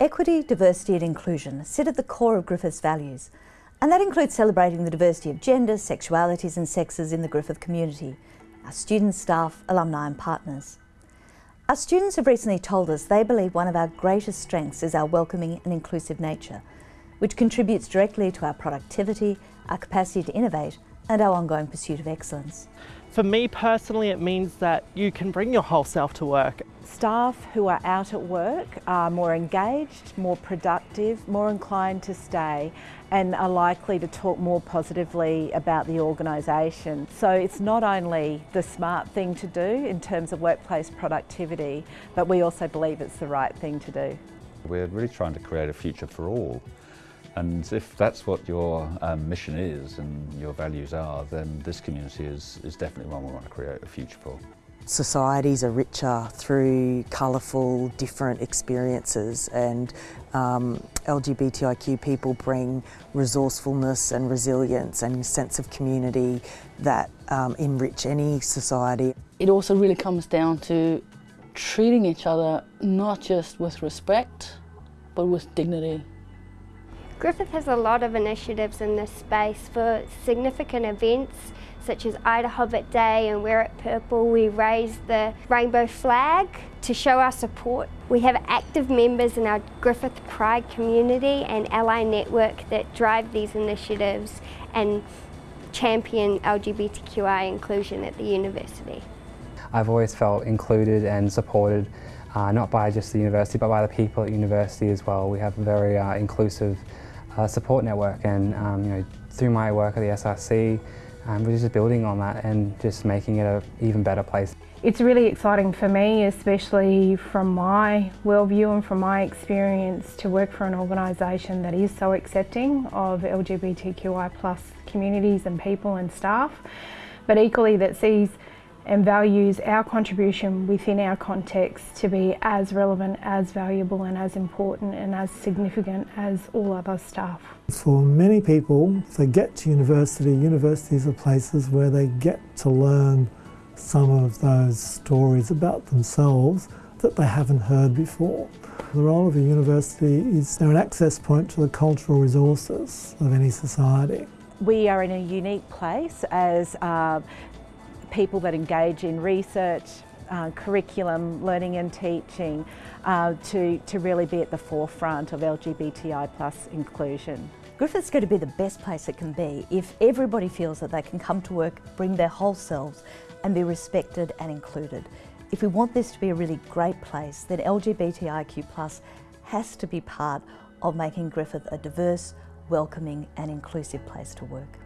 Equity, diversity and inclusion sit at the core of Griffith's values, and that includes celebrating the diversity of gender, sexualities and sexes in the Griffith community, our students, staff, alumni and partners. Our students have recently told us they believe one of our greatest strengths is our welcoming and inclusive nature, which contributes directly to our productivity, our capacity to innovate and our ongoing pursuit of excellence. For me personally, it means that you can bring your whole self to work. Staff who are out at work are more engaged, more productive, more inclined to stay and are likely to talk more positively about the organisation. So it's not only the smart thing to do in terms of workplace productivity, but we also believe it's the right thing to do. We're really trying to create a future for all. And if that's what your um, mission is and your values are, then this community is, is definitely one we want to create a future for. Societies are richer through colourful, different experiences and um, LGBTIQ people bring resourcefulness and resilience and sense of community that um, enrich any society. It also really comes down to treating each other not just with respect, but with dignity. Griffith has a lot of initiatives in this space for significant events such as IDAHOBIT Day and Wear It Purple. We raise the rainbow flag to show our support. We have active members in our Griffith Pride community and Ally Network that drive these initiatives and champion LGBTQI inclusion at the university. I've always felt included and supported uh, not by just the university but by the people at university as well. We have a very uh, inclusive uh, support network and um, you know, through my work at the SRC um, we're just building on that and just making it an even better place. It's really exciting for me, especially from my worldview and from my experience to work for an organisation that is so accepting of LGBTQI plus communities and people and staff, but equally that sees and values our contribution within our context to be as relevant, as valuable and as important and as significant as all other staff. For many people, if they get to university, universities are places where they get to learn some of those stories about themselves that they haven't heard before. The role of a university is they're an access point to the cultural resources of any society. We are in a unique place as uh, people that engage in research, uh, curriculum, learning and teaching uh, to, to really be at the forefront of LGBTI plus inclusion. Griffith's going to be the best place it can be if everybody feels that they can come to work, bring their whole selves and be respected and included. If we want this to be a really great place, then LGBTIQ plus has to be part of making Griffith a diverse, welcoming and inclusive place to work.